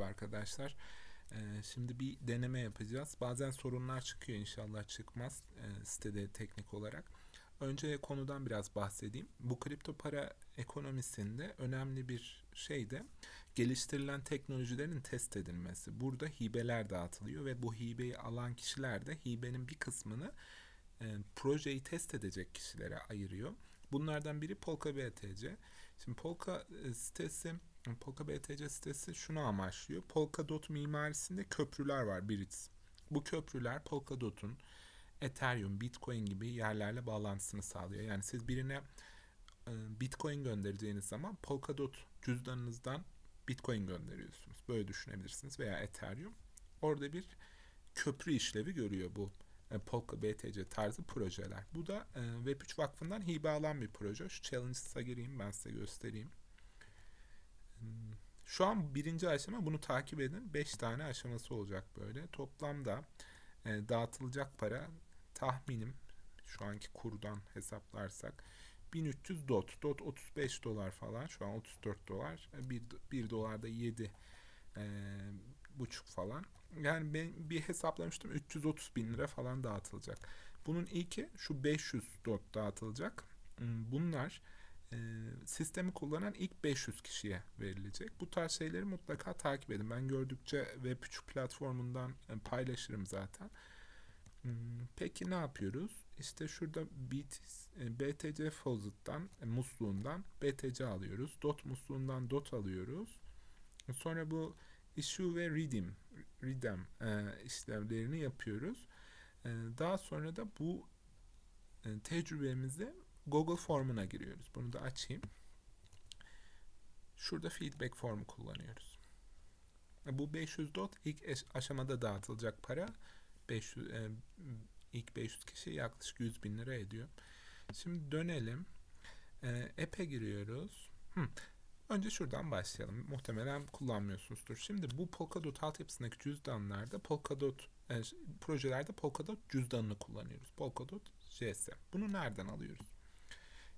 Merhaba arkadaşlar. Ee, şimdi bir deneme yapacağız. Bazen sorunlar çıkıyor inşallah çıkmaz e, sitede teknik olarak. Önce konudan biraz bahsedeyim. Bu kripto para ekonomisinde önemli bir şey de geliştirilen teknolojilerin test edilmesi. Burada hibeler dağıtılıyor ve bu hibeyi alan kişiler de hibenin bir kısmını e, projeyi test edecek kişilere ayırıyor. Bunlardan biri Polka BTC. Şimdi Polka sitesi Polka BTC sitesi şunu amaçlıyor. Polkadot mimarisinde köprüler var Brits. Bu köprüler Polkadot'un Ethereum, Bitcoin gibi yerlerle bağlantısını sağlıyor. Yani siz birine e, Bitcoin göndereceğiniz zaman Polkadot cüzdanınızdan Bitcoin gönderiyorsunuz. Böyle düşünebilirsiniz veya Ethereum. Orada bir köprü işlevi görüyor bu e, Polka BTC tarzı projeler. Bu da e, Web3 Vakfı'ndan hibe alan bir proje. Şu Challenges'a gireyim ben size göstereyim. Şu an birinci aşama bunu takip edin. 5 tane aşaması olacak böyle. Toplamda e, dağıtılacak para tahminim şu anki kurdan hesaplarsak 1300 dot. Dot 35 dolar falan. Şu an 34 dolar. 1, 1 dolar da 7 e, buçuk falan. Yani ben bir hesaplamıştım 330 bin lira falan dağıtılacak. Bunun ilki şu 500 dot dağıtılacak. Hmm, bunlar e, sistemi kullanan ilk 500 kişiye verilecek. Bu tarz şeyleri mutlaka takip edin. Ben gördükçe Web3 platformundan e, paylaşırım zaten. Hmm, peki ne yapıyoruz? İşte şurada BT, e, BTC Faucet'tan, musluğundan BTC alıyoruz. DOT musluğundan DOT alıyoruz. Sonra bu issue ve redeem, redeem işlemlerini yapıyoruz. Daha sonra da bu tecrübemizi Google formuna giriyoruz. Bunu da açayım. Şurada feedback formu kullanıyoruz. Bu 500 dot ilk aşamada dağıtılacak para. 500, e, ilk 500 kişi yaklaşık 100 bin lira ediyor. Şimdi dönelim. E, giriyoruz. Hı. Önce şuradan başlayalım. Muhtemelen kullanmıyorsunuzdur. Şimdi bu Polkadot altyapısındaki cüzdanlarda Polkadot e, projelerde Polkadot cüzdanını kullanıyoruz. Polkadot JS. Bunu nereden alıyoruz?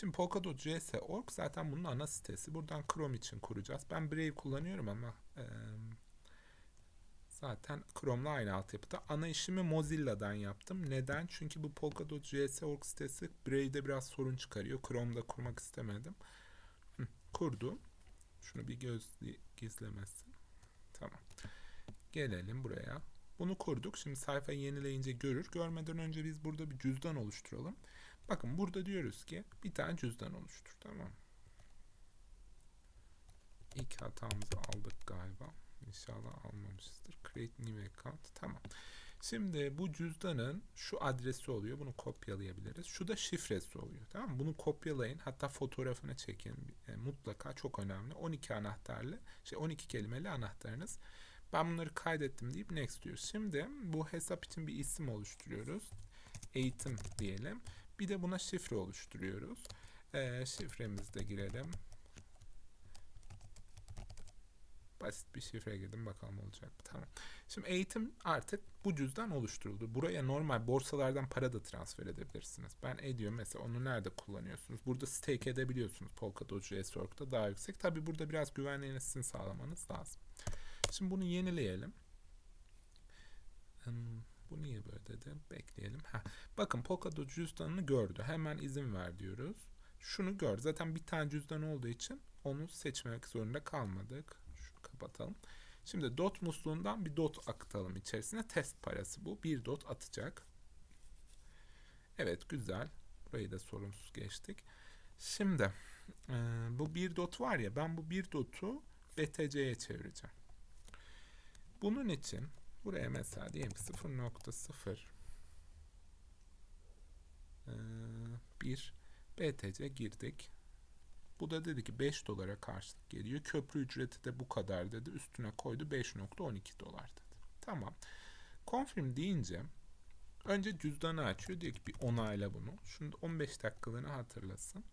Şimdi Polkadot JS.org zaten bunun ana sitesi. Buradan Chrome için kuracağız. Ben Brave kullanıyorum ama e, zaten Chrome'la aynı altyapıda. Ana işimi Mozilla'dan yaptım. Neden? Çünkü bu Polkadot JS.org sitesi Brave'de biraz sorun çıkarıyor. Chrome'da kurmak istemedim. Hı, kurdum. Şunu bir göz gizlemesin. Tamam. Gelelim buraya. Bunu kurduk. Şimdi sayfayı yenileyince görür. Görmeden önce biz burada bir cüzdan oluşturalım. Bakın burada diyoruz ki bir tane cüzdan oluştur. Tamam. İlk hatamızı aldık galiba. İnşallah almamışızdır. Create new account. Tamam. Şimdi bu cüzdanın şu adresi oluyor. Bunu kopyalayabiliriz. Şu da şifresi oluyor. Tamam? Bunu kopyalayın. Hatta fotoğrafını çekin. E, mutlaka çok önemli. 12 anahtarlı, şey 12 kelimeli anahtarınız. Ben bunları kaydettim deyip next diyoruz. Şimdi bu hesap için bir isim oluşturuyoruz. Eğitim diyelim. Bir de buna şifre oluşturuyoruz. Ee, şifremizi girelim. Basit bir şifre girdim bakalım olacak mı? Tamam. Şimdi eğitim artık bu cüzdan oluşturuldu. Buraya normal borsalardan para da transfer edebilirsiniz. Ben ediyorum mesela onu nerede kullanıyorsunuz? Burada stake edebiliyorsunuz Polkadot JS.org'da daha yüksek. Tabi burada biraz güvenliğini sağlamanız lazım. Şimdi bunu yenileyelim. Hmm. Bu niye böyle dedi? Bekleyelim. Ha. Bakın Polkadot cüzdanını gördü. Hemen izin ver diyoruz. Şunu gör. Zaten bir tane cüzdan olduğu için onu seçmek zorunda kalmadık. Şunu kapatalım. Şimdi dot musluğundan bir dot akıtalım içerisine. Test parası bu. Bir dot atacak. Evet güzel. Burayı da sorunsuz geçtik. Şimdi e, bu bir dot var ya ben bu bir dotu BTC'ye çevireceğim. Bunun için Buraya mesela diyelim ki 0.0 ee, bir BTC girdik. Bu da dedi ki 5 dolara karşılık geliyor. Köprü ücreti de bu kadar dedi. Üstüne koydu 5.12 dolar dedi. Tamam. Confirm deyince önce cüzdanı açıyor. Diyor ki bir onayla bunu. Şunu 15 dakikalığını hatırlasın.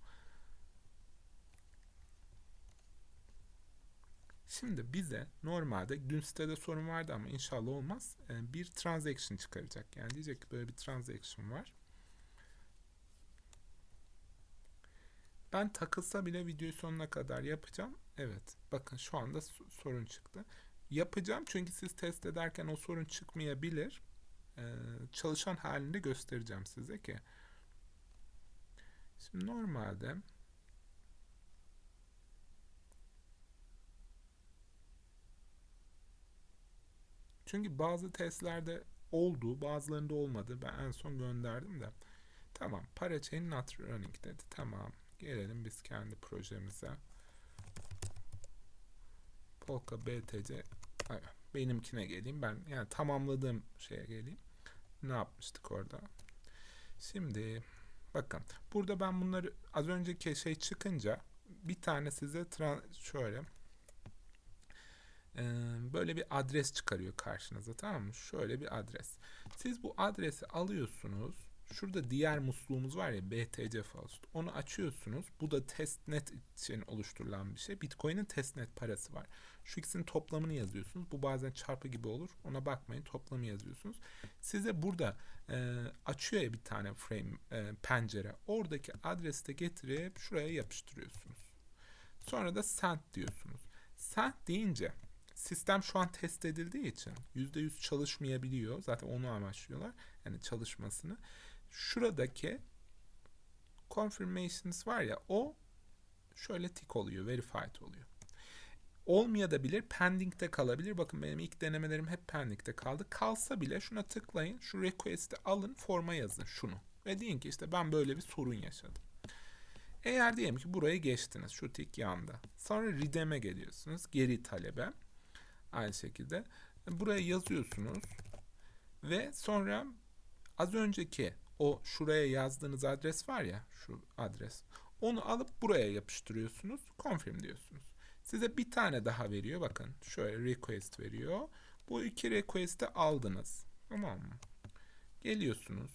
Şimdi bize normalde dün sitede sorun vardı ama inşallah olmaz. E, bir transaction çıkaracak. Yani diyecek ki böyle bir transaction var. Ben takılsa bile videoyu sonuna kadar yapacağım. Evet. Bakın şu anda sorun çıktı. yapacağım çünkü siz test ederken o sorun çıkmayabilir. Ee, çalışan halinde göstereceğim size ki. Şimdi normalde Çünkü bazı testlerde oldu, bazılarında olmadı. Ben en son gönderdim de. Tamam, parachain not running dedi. Tamam, gelelim biz kendi projemize. Polka BTC benimkine geleyim. Ben yani tamamladığım şeye geleyim. Ne yapmıştık orada? Şimdi bakın burada ben bunları az önceki şey çıkınca bir tane size şöyle böyle bir adres çıkarıyor karşınıza tamam mı? Şöyle bir adres. Siz bu adresi alıyorsunuz. Şurada diğer musluğumuz var ya BTC Faust. Onu açıyorsunuz. Bu da testnet için oluşturulan bir şey. Bitcoin'in testnet parası var. Şu ikisinin toplamını yazıyorsunuz. Bu bazen çarpı gibi olur. Ona bakmayın. Toplamı yazıyorsunuz. Size burada e, açıyor ya bir tane frame e, pencere. Oradaki adresi de getirip şuraya yapıştırıyorsunuz. Sonra da send diyorsunuz. Send deyince sistem şu an test edildiği için %100 çalışmayabiliyor. Zaten onu amaçlıyorlar. Yani çalışmasını. Şuradaki confirmations var ya o şöyle tik oluyor. Verified oluyor. Olmayabilir. Pending'de kalabilir. Bakın benim ilk denemelerim hep pending'de kaldı. Kalsa bile şuna tıklayın. Şu request'i alın. Forma yazın şunu. Ve deyin ki işte ben böyle bir sorun yaşadım. Eğer diyelim ki buraya geçtiniz. Şu tik yanda. Sonra redeem'e geliyorsunuz. Geri talebe. Aynı şekilde. Buraya yazıyorsunuz. Ve sonra az önceki o şuraya yazdığınız adres var ya şu adres. Onu alıp buraya yapıştırıyorsunuz. Confirm diyorsunuz. Size bir tane daha veriyor. Bakın şöyle request veriyor. Bu iki request'i aldınız. Tamam mı? Geliyorsunuz.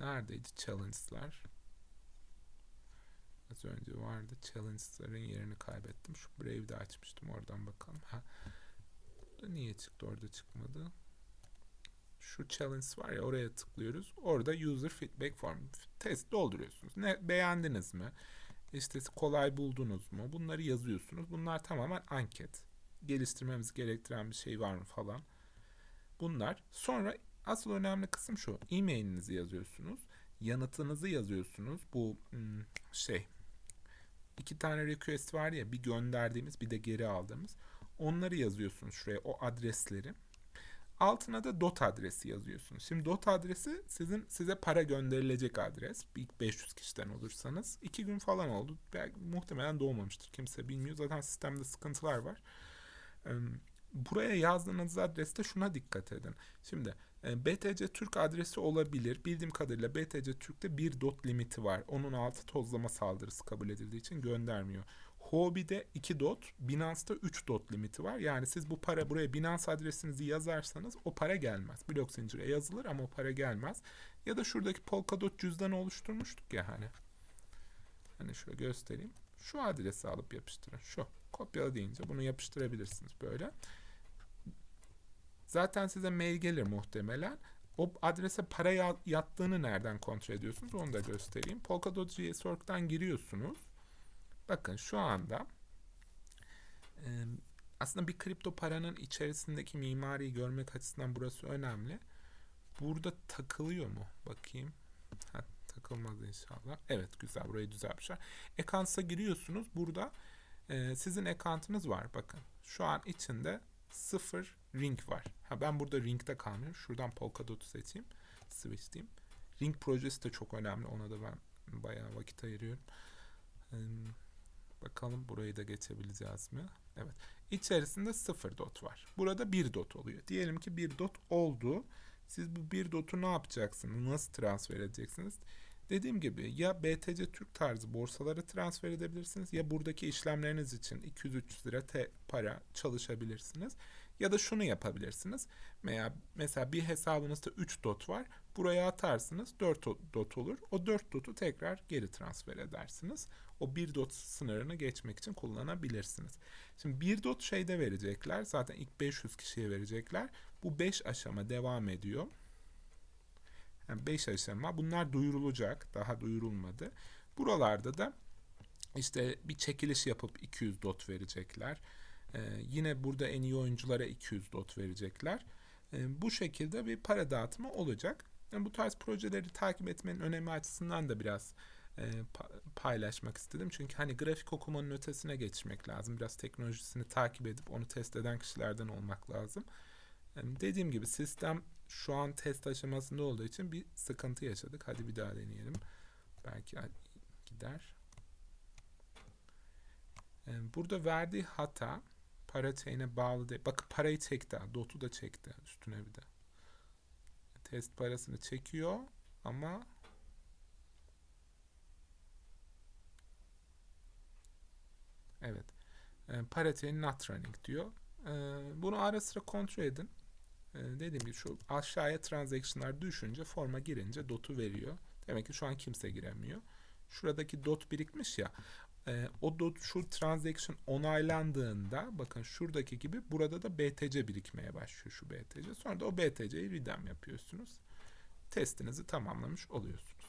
Neredeydi challenge'lar? Az önce vardı. Challenge'ların yerini kaybettim. Şu Brave'de açmıştım. Oradan bakalım. Ha. Da niye çıktı? Orada çıkmadı. Şu challenge var ya oraya tıklıyoruz. Orada user feedback form test dolduruyorsunuz. Ne beğendiniz mi? İşte kolay buldunuz mu? Bunları yazıyorsunuz. Bunlar tamamen anket. Geliştirmemiz gerektiren bir şey var mı falan. Bunlar. Sonra asıl önemli kısım şu. E-mailinizi yazıyorsunuz. Yanıtınızı yazıyorsunuz. Bu hmm, şey iki tane request var ya bir gönderdiğimiz bir de geri aldığımız. Onları yazıyorsunuz şuraya o adresleri. Altına da dot adresi yazıyorsunuz. Şimdi dot adresi sizin size para gönderilecek adres. İlk 500 kişiden olursanız. iki gün falan oldu. Belki, muhtemelen doğmamıştır. Kimse bilmiyor. Zaten sistemde sıkıntılar var. Buraya yazdığınız adreste şuna dikkat edin. Şimdi BTC Türk adresi olabilir. Bildiğim kadarıyla BTC Türk'te bir dot limiti var. Onun altı tozlama saldırısı kabul edildiği için göndermiyor. Huobi'de 2 dot, Binance'da 3 dot limiti var. Yani siz bu para buraya Binance adresinizi yazarsanız o para gelmez. Blok zincire yazılır ama o para gelmez. Ya da şuradaki Polkadot cüzdanı oluşturmuştuk ya hani. Hani şöyle göstereyim. Şu adresi alıp yapıştırın. Şu. Kopyala deyince bunu yapıştırabilirsiniz böyle. Zaten size mail gelir muhtemelen. O adrese para yattığını nereden kontrol ediyorsunuz onu da göstereyim. Polkadot GSORG'dan giriyorsunuz. Bakın şu anda aslında bir kripto paranın içerisindeki mimariyi görmek açısından burası önemli. Burada takılıyor mu? Bakayım. Ha, takılmaz inşallah. Evet güzel. Burayı düzeltmişler. Accounts'a giriyorsunuz. Burada sizin account'ınız var. Bakın. Şu an içinde sıfır ring var. Ha, ben burada ring'de kalmıyorum. Şuradan Polkadot'u seçeyim. Switch diyeyim. Ring projesi de çok önemli. Ona da ben bayağı vakit ayırıyorum. Bakalım burayı da geçebileceğiz mi? Evet. İçerisinde 0 dot var. Burada 1 dot oluyor. Diyelim ki 1 dot oldu. Siz bu 1 dotu ne yapacaksınız? Nasıl transfer edeceksiniz? Dediğim gibi ya BTC Türk tarzı borsalara transfer edebilirsiniz ya buradaki işlemleriniz için 200-300 lira te para çalışabilirsiniz. Ya da şunu yapabilirsiniz. Veya mesela bir hesabınızda 3 dot var. Buraya atarsınız 4 dot olur. O 4 dotu tekrar geri transfer edersiniz. O 1 dot sınırını geçmek için kullanabilirsiniz. Şimdi 1 dot şeyde verecekler. Zaten ilk 500 kişiye verecekler. Bu 5 aşama devam ediyor. Yani 5 aşama. Bunlar duyurulacak. Daha duyurulmadı. Buralarda da işte bir çekiliş yapıp 200 dot verecekler. Ee, yine burada en iyi oyunculara 200 dot verecekler. Ee, bu şekilde bir para dağıtımı olacak. Yani bu tarz projeleri takip etmenin önemi açısından da biraz e, pa- paylaşmak istedim. Çünkü hani grafik okumanın ötesine geçmek lazım. Biraz teknolojisini takip edip onu test eden kişilerden olmak lazım. Yani dediğim gibi sistem şu an test aşamasında olduğu için bir sıkıntı yaşadık. Hadi bir daha deneyelim. Belki gider. Ee, Burada verdiği hata para chain'e bağlı değil. Bakın parayı çekti. Dot'u da çekti üstüne bir de. Test parasını çekiyor ama evet. E, para chain not running diyor. E, bunu ara sıra kontrol edin. E, dediğim gibi şu aşağıya transaction'lar düşünce forma girince dot'u veriyor. Demek ki şu an kimse giremiyor. Şuradaki dot birikmiş ya. E, o dot şu transaction onaylandığında bakın şuradaki gibi burada da BTC birikmeye başlıyor şu BTC. Sonra da o BTC'yi redeem yapıyorsunuz. Testinizi tamamlamış oluyorsunuz.